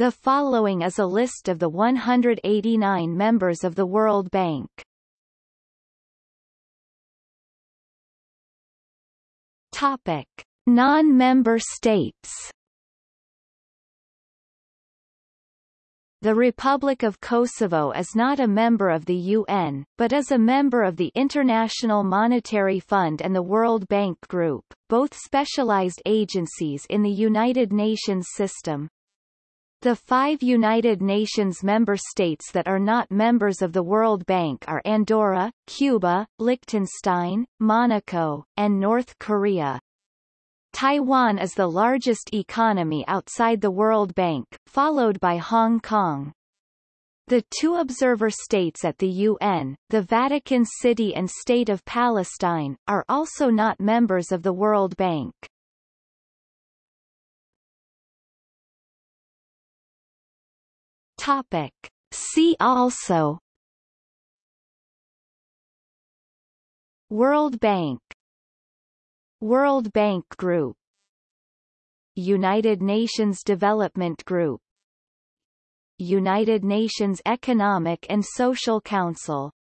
The following is a list of the 189 members of the World Bank. Topic: Non-member states. The Republic of Kosovo is not a member of the UN, but is a member of the International Monetary Fund and the World Bank Group, both specialized agencies in the United Nations system. The five United Nations member states that are not members of the World Bank are Andorra, Cuba, Liechtenstein, Monaco, and North Korea. Taiwan is the largest economy outside the World Bank, followed by Hong Kong. The two observer states at the UN, the Vatican City and State of Palestine, are also not members of the World Bank. Topic. See also. World Bank. World Bank Group. United Nations Development Group. United Nations Economic and Social Council